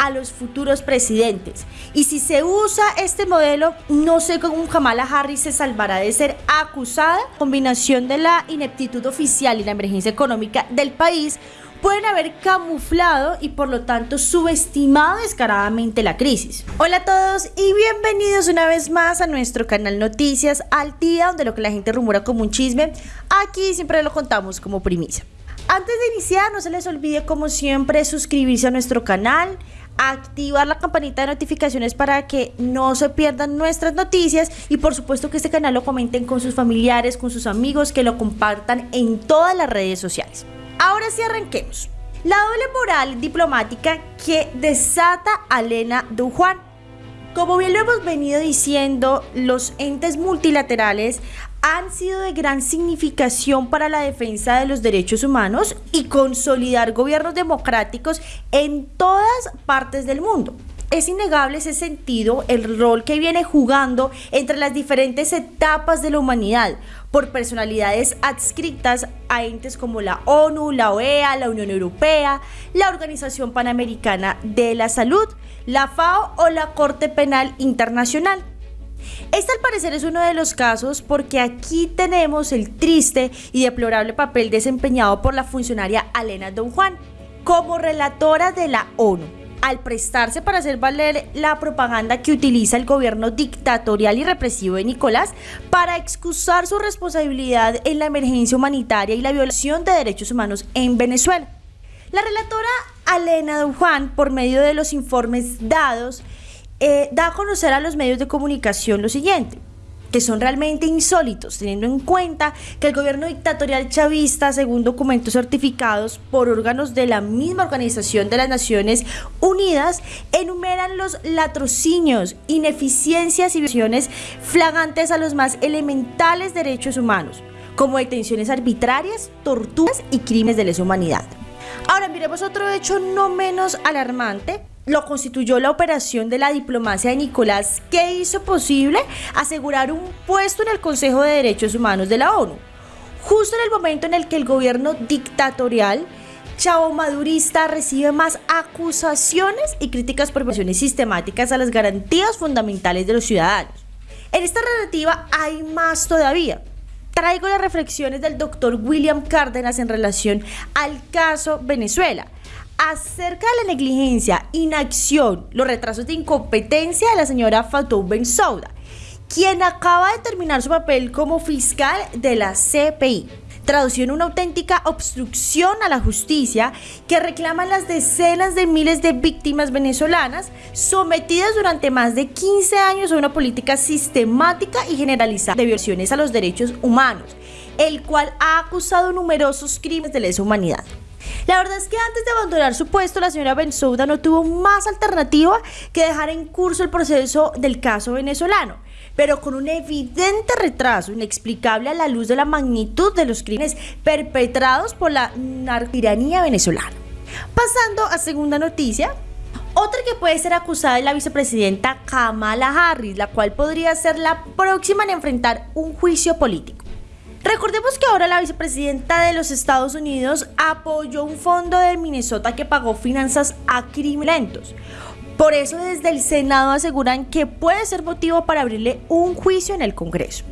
a los futuros presidentes. Y si se usa este modelo, no sé cómo Kamala Harris se salvará de ser acusada. Combinación de la ineptitud oficial y la emergencia económica del país pueden haber camuflado y por lo tanto subestimado descaradamente la crisis. Hola a todos y bienvenidos una vez más a nuestro canal Noticias al día, donde lo que la gente rumora como un chisme, aquí siempre lo contamos como primicia. Antes de iniciar, no se les olvide como siempre suscribirse a nuestro canal, activar la campanita de notificaciones para que no se pierdan nuestras noticias y por supuesto que este canal lo comenten con sus familiares, con sus amigos, que lo compartan en todas las redes sociales. Ahora sí arranquemos. La doble moral diplomática que desata a Elena Dujuan. Como bien lo hemos venido diciendo, los entes multilaterales han sido de gran significación para la defensa de los derechos humanos y consolidar gobiernos democráticos en todas partes del mundo es innegable ese sentido, el rol que viene jugando entre las diferentes etapas de la humanidad por personalidades adscritas a entes como la ONU, la OEA, la Unión Europea, la Organización Panamericana de la Salud, la FAO o la Corte Penal Internacional. Este al parecer es uno de los casos porque aquí tenemos el triste y deplorable papel desempeñado por la funcionaria Alena Don Juan como relatora de la ONU al prestarse para hacer valer la propaganda que utiliza el gobierno dictatorial y represivo de Nicolás para excusar su responsabilidad en la emergencia humanitaria y la violación de derechos humanos en Venezuela. La relatora Alena Juan, por medio de los informes dados, eh, da a conocer a los medios de comunicación lo siguiente que son realmente insólitos, teniendo en cuenta que el gobierno dictatorial chavista, según documentos certificados por órganos de la misma Organización de las Naciones Unidas, enumeran los latrocinios, ineficiencias y violaciones flagantes a los más elementales derechos humanos, como detenciones arbitrarias, torturas y crímenes de lesa humanidad. Ahora miremos otro hecho no menos alarmante lo constituyó la operación de la diplomacia de Nicolás que hizo posible asegurar un puesto en el Consejo de Derechos Humanos de la ONU, justo en el momento en el que el gobierno dictatorial chavo madurista recibe más acusaciones y críticas por violaciones sistemáticas a las garantías fundamentales de los ciudadanos. En esta relativa hay más todavía. Traigo las reflexiones del doctor William Cárdenas en relación al caso Venezuela acerca de la negligencia, inacción, los retrasos de incompetencia de la señora Fatou Bensouda, quien acaba de terminar su papel como fiscal de la CPI. Tradució en una auténtica obstrucción a la justicia que reclaman las decenas de miles de víctimas venezolanas sometidas durante más de 15 años a una política sistemática y generalizada de violaciones a los derechos humanos, el cual ha acusado numerosos crímenes de lesa humanidad. La verdad es que antes de abandonar su puesto, la señora Bensouda no tuvo más alternativa que dejar en curso el proceso del caso venezolano, pero con un evidente retraso inexplicable a la luz de la magnitud de los crímenes perpetrados por la narcotiranía venezolana. Pasando a segunda noticia, otra que puede ser acusada es la vicepresidenta Kamala Harris, la cual podría ser la próxima en enfrentar un juicio político. Recordemos que ahora la vicepresidenta de los Estados Unidos apoyó un fondo de Minnesota que pagó finanzas a criminales. Por eso desde el Senado aseguran que puede ser motivo para abrirle un juicio en el Congreso.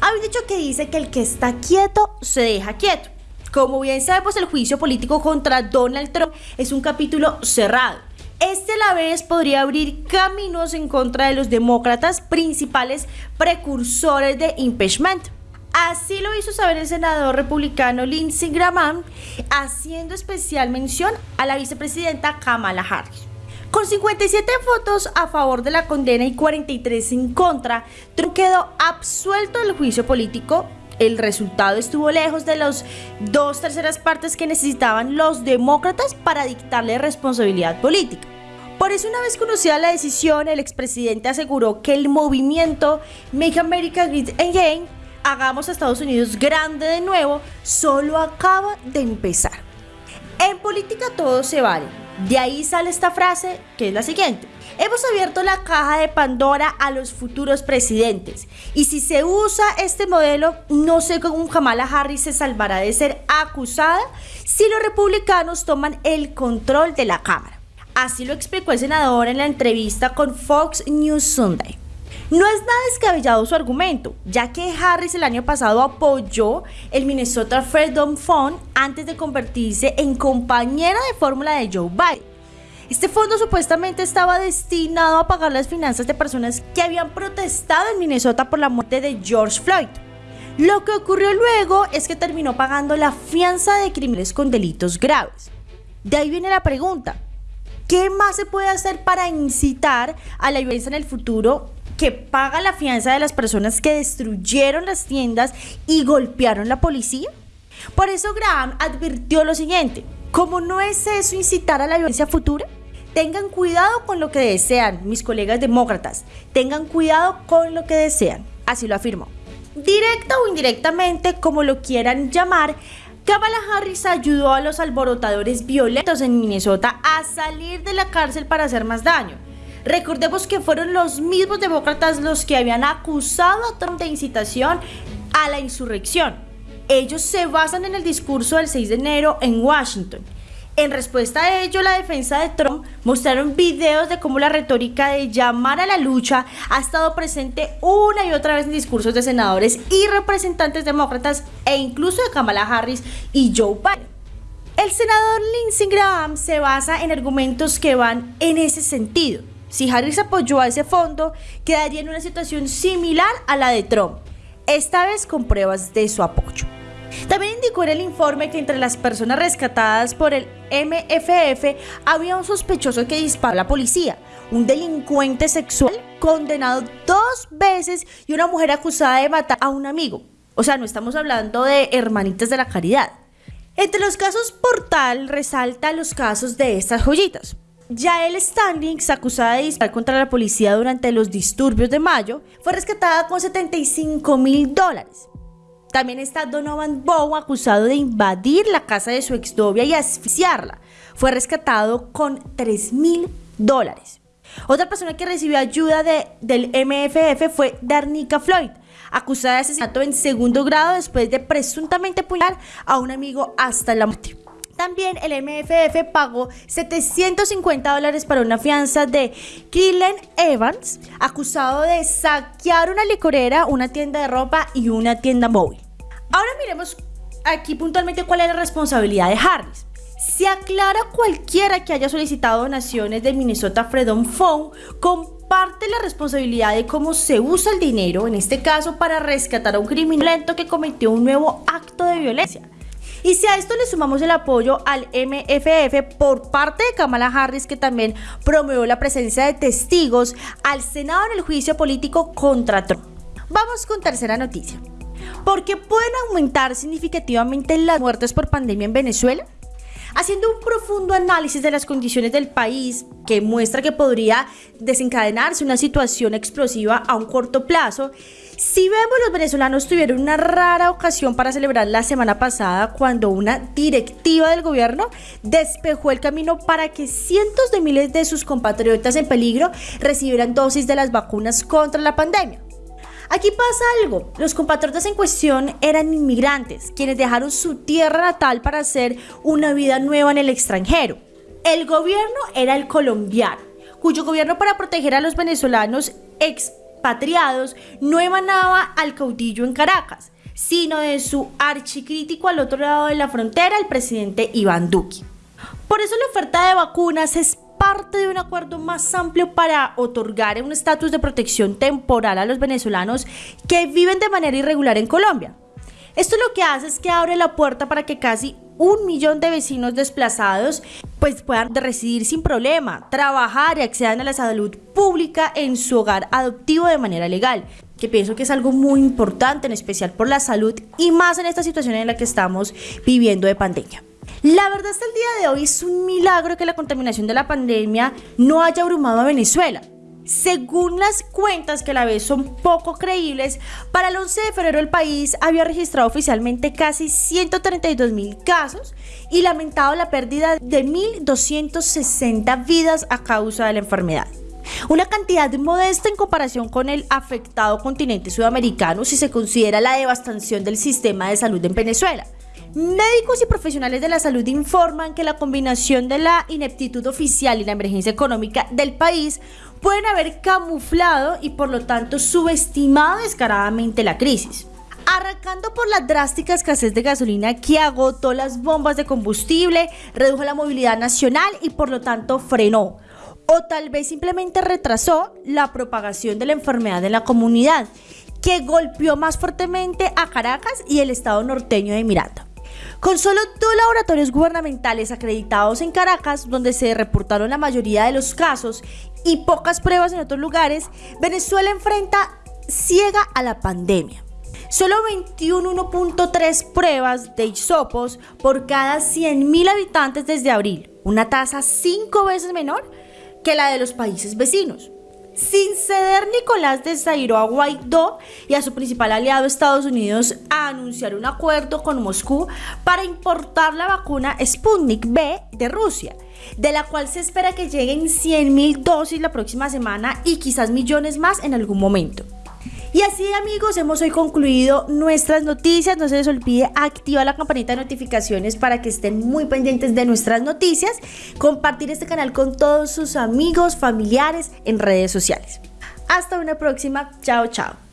Hay un dicho que dice que el que está quieto se deja quieto. Como bien sabemos, el juicio político contra Donald Trump es un capítulo cerrado. Este a la vez podría abrir caminos en contra de los demócratas principales precursores de impeachment. Así lo hizo saber el senador republicano Lindsey Graham, haciendo especial mención a la vicepresidenta Kamala Harris. Con 57 votos a favor de la condena y 43 en contra, Trump quedó absuelto del juicio político. El resultado estuvo lejos de las dos terceras partes que necesitaban los demócratas para dictarle responsabilidad política. Por eso, una vez conocida la decisión, el expresidente aseguró que el movimiento Make America Great Again hagamos a Estados Unidos grande de nuevo, solo acaba de empezar. En política todo se vale. De ahí sale esta frase que es la siguiente. Hemos abierto la caja de Pandora a los futuros presidentes y si se usa este modelo, no sé cómo Kamala Harris se salvará de ser acusada si los republicanos toman el control de la Cámara. Así lo explicó el senador en la entrevista con Fox News Sunday. No es nada descabellado su argumento, ya que Harris el año pasado apoyó el Minnesota Freedom Fund antes de convertirse en compañera de fórmula de Joe Biden. Este fondo supuestamente estaba destinado a pagar las finanzas de personas que habían protestado en Minnesota por la muerte de George Floyd. Lo que ocurrió luego es que terminó pagando la fianza de crímenes con delitos graves. De ahí viene la pregunta, ¿qué más se puede hacer para incitar a la violencia en el futuro paga la fianza de las personas que destruyeron las tiendas y golpearon la policía? Por eso Graham advirtió lo siguiente, como no es eso incitar a la violencia futura, tengan cuidado con lo que desean, mis colegas demócratas, tengan cuidado con lo que desean, así lo afirmó. Directa o indirectamente, como lo quieran llamar, Kamala Harris ayudó a los alborotadores violentos en Minnesota a salir de la cárcel para hacer más daño. Recordemos que fueron los mismos demócratas los que habían acusado a Trump de incitación a la insurrección. Ellos se basan en el discurso del 6 de enero en Washington en respuesta a ello, la defensa de Trump mostraron videos de cómo la retórica de llamar a la lucha ha estado presente una y otra vez en discursos de senadores y representantes demócratas e incluso de Kamala Harris y Joe Biden. El senador Lindsey Graham se basa en argumentos que van en ese sentido. Si Harris apoyó a ese fondo, quedaría en una situación similar a la de Trump, esta vez con pruebas de su apoyo. También indicó en el informe que entre las personas rescatadas por el MFF había un sospechoso que disparó a la policía, un delincuente sexual condenado dos veces y una mujer acusada de matar a un amigo. O sea, no estamos hablando de hermanitas de la caridad. Entre los casos Portal resalta los casos de estas joyitas. Yael Standings, acusada de disparar contra la policía durante los disturbios de mayo, fue rescatada con 75 mil dólares. También está Donovan Bow, acusado de invadir la casa de su exnovia y asfixiarla. Fue rescatado con 3 mil dólares. Otra persona que recibió ayuda de, del MFF fue Darnica Floyd, acusada de asesinato en segundo grado después de presuntamente apuñalar a un amigo hasta la muerte. También el MFF pagó 750 dólares para una fianza de Killen Evans, acusado de saquear una licorera, una tienda de ropa y una tienda móvil. Ahora miremos aquí puntualmente cuál es la responsabilidad de Harris. Se aclara cualquiera que haya solicitado donaciones de Minnesota Freedom Fund comparte la responsabilidad de cómo se usa el dinero, en este caso para rescatar a un criminal que cometió un nuevo acto de violencia. Y si a esto le sumamos el apoyo al MFF por parte de Kamala Harris, que también promovió la presencia de testigos al Senado en el juicio político contra Trump. Vamos con tercera noticia porque pueden aumentar significativamente las muertes por pandemia en Venezuela. Haciendo un profundo análisis de las condiciones del país que muestra que podría desencadenarse una situación explosiva a un corto plazo, si vemos los venezolanos tuvieron una rara ocasión para celebrar la semana pasada cuando una directiva del gobierno despejó el camino para que cientos de miles de sus compatriotas en peligro recibieran dosis de las vacunas contra la pandemia. Aquí pasa algo, los compatriotas en cuestión eran inmigrantes, quienes dejaron su tierra natal para hacer una vida nueva en el extranjero. El gobierno era el colombiano, cuyo gobierno para proteger a los venezolanos expatriados no emanaba al caudillo en Caracas, sino de su archicrítico al otro lado de la frontera, el presidente Iván Duque. Por eso la oferta de vacunas es parte de un acuerdo más amplio para otorgar un estatus de protección temporal a los venezolanos que viven de manera irregular en Colombia. Esto lo que hace es que abre la puerta para que casi un millón de vecinos desplazados pues puedan residir sin problema, trabajar y accedan a la salud pública en su hogar adoptivo de manera legal, que pienso que es algo muy importante, en especial por la salud y más en esta situación en la que estamos viviendo de pandemia. La verdad hasta el día de hoy es un milagro que la contaminación de la pandemia no haya abrumado a Venezuela. Según las cuentas que a la vez son poco creíbles, para el 11 de febrero el país había registrado oficialmente casi 132 mil casos y lamentado la pérdida de 1.260 vidas a causa de la enfermedad. Una cantidad modesta en comparación con el afectado continente sudamericano si se considera la devastación del sistema de salud en Venezuela. Médicos y profesionales de la salud informan que la combinación de la ineptitud oficial y la emergencia económica del país pueden haber camuflado y por lo tanto subestimado descaradamente la crisis. Arrancando por la drástica escasez de gasolina que agotó las bombas de combustible, redujo la movilidad nacional y por lo tanto frenó o tal vez simplemente retrasó la propagación de la enfermedad en la comunidad, que golpeó más fuertemente a Caracas y el estado norteño de Miranda. Con solo dos laboratorios gubernamentales acreditados en Caracas, donde se reportaron la mayoría de los casos, y pocas pruebas en otros lugares, Venezuela enfrenta ciega a la pandemia. Solo 21.3 pruebas de hisopos por cada 100.000 habitantes desde abril, una tasa cinco veces menor que la de los países vecinos. Sin ceder, Nicolás desairó a Guaidó y a su principal aliado Estados Unidos a anunciar un acuerdo con Moscú para importar la vacuna Sputnik B de Rusia, de la cual se espera que lleguen 100.000 dosis la próxima semana y quizás millones más en algún momento. Y así amigos, hemos hoy concluido nuestras noticias. No se les olvide activar la campanita de notificaciones para que estén muy pendientes de nuestras noticias. Compartir este canal con todos sus amigos, familiares en redes sociales. Hasta una próxima. Chao, chao.